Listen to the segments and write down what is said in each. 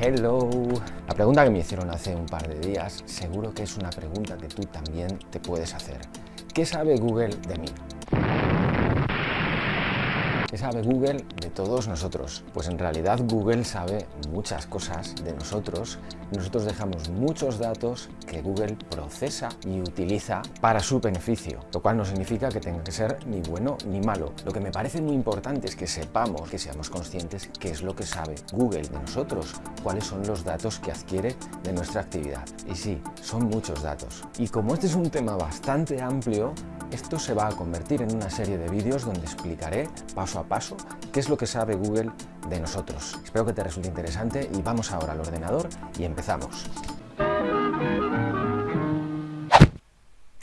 Hello. La pregunta que me hicieron hace un par de días seguro que es una pregunta que tú también te puedes hacer. ¿Qué sabe Google de mí? ¿Qué sabe Google de todos nosotros? Pues en realidad Google sabe muchas cosas de nosotros. Nosotros dejamos muchos datos que Google procesa y utiliza para su beneficio, lo cual no significa que tenga que ser ni bueno ni malo. Lo que me parece muy importante es que sepamos, que seamos conscientes qué es lo que sabe Google de nosotros, cuáles son los datos que adquiere de nuestra actividad. Y sí, son muchos datos. Y como este es un tema bastante amplio, esto se va a convertir en una serie de vídeos donde explicaré paso a paso qué es lo que sabe Google de nosotros. Espero que te resulte interesante y vamos ahora al ordenador y empezamos.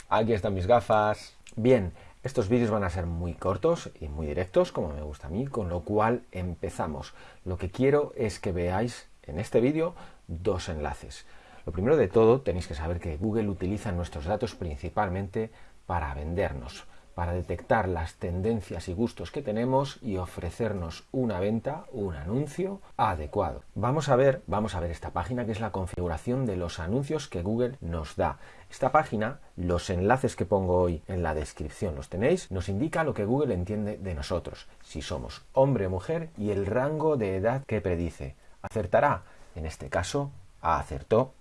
Aquí están mis gafas. Bien, estos vídeos van a ser muy cortos y muy directos, como me gusta a mí, con lo cual empezamos. Lo que quiero es que veáis en este vídeo dos enlaces. Lo primero de todo, tenéis que saber que Google utiliza nuestros datos principalmente para vendernos, para detectar las tendencias y gustos que tenemos y ofrecernos una venta, un anuncio adecuado. Vamos a ver, vamos a ver esta página que es la configuración de los anuncios que Google nos da. Esta página, los enlaces que pongo hoy en la descripción los tenéis, nos indica lo que Google entiende de nosotros, si somos hombre o mujer y el rango de edad que predice. ¿Acertará? En este caso, acertó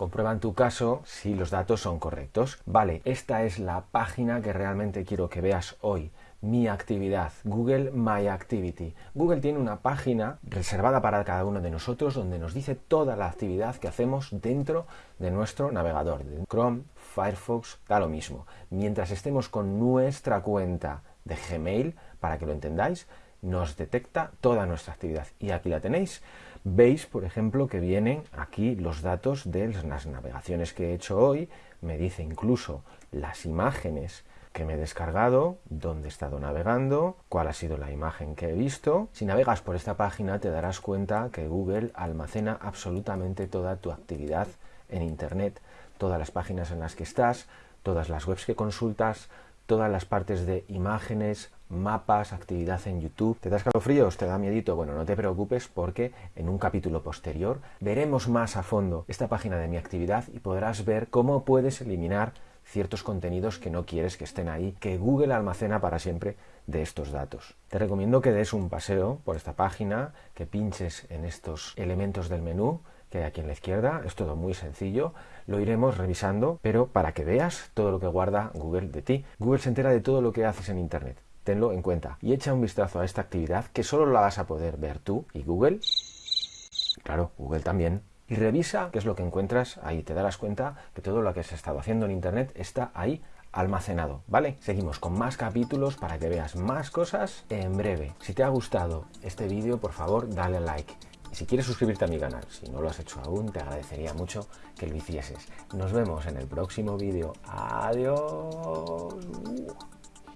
Comprueba en tu caso si los datos son correctos. Vale, esta es la página que realmente quiero que veas hoy. Mi actividad, Google My Activity. Google tiene una página reservada para cada uno de nosotros donde nos dice toda la actividad que hacemos dentro de nuestro navegador. Chrome, Firefox, da lo mismo. Mientras estemos con nuestra cuenta de Gmail, para que lo entendáis, nos detecta toda nuestra actividad. Y aquí la tenéis. Veis, por ejemplo, que vienen aquí los datos de las navegaciones que he hecho hoy. Me dice incluso las imágenes que me he descargado, dónde he estado navegando, cuál ha sido la imagen que he visto. Si navegas por esta página te darás cuenta que Google almacena absolutamente toda tu actividad en Internet, todas las páginas en las que estás, todas las webs que consultas, todas las partes de imágenes, mapas, actividad en YouTube. ¿Te da escalofríos? ¿Te da miedito? Bueno, no te preocupes porque en un capítulo posterior veremos más a fondo esta página de mi actividad y podrás ver cómo puedes eliminar ciertos contenidos que no quieres que estén ahí, que Google almacena para siempre de estos datos. Te recomiendo que des un paseo por esta página, que pinches en estos elementos del menú que hay aquí en la izquierda, es todo muy sencillo, lo iremos revisando, pero para que veas todo lo que guarda Google de ti. Google se entera de todo lo que haces en Internet tenlo en cuenta y echa un vistazo a esta actividad que solo la vas a poder ver tú y Google. Claro, Google también. Y revisa qué es lo que encuentras ahí. Te darás cuenta que todo lo que has estado haciendo en Internet está ahí almacenado, ¿vale? Seguimos con más capítulos para que veas más cosas en breve. Si te ha gustado este vídeo, por favor, dale like. Si quieres suscribirte a mi canal, si no lo has hecho aún, te agradecería mucho que lo hicieses. Nos vemos en el próximo vídeo. Adiós.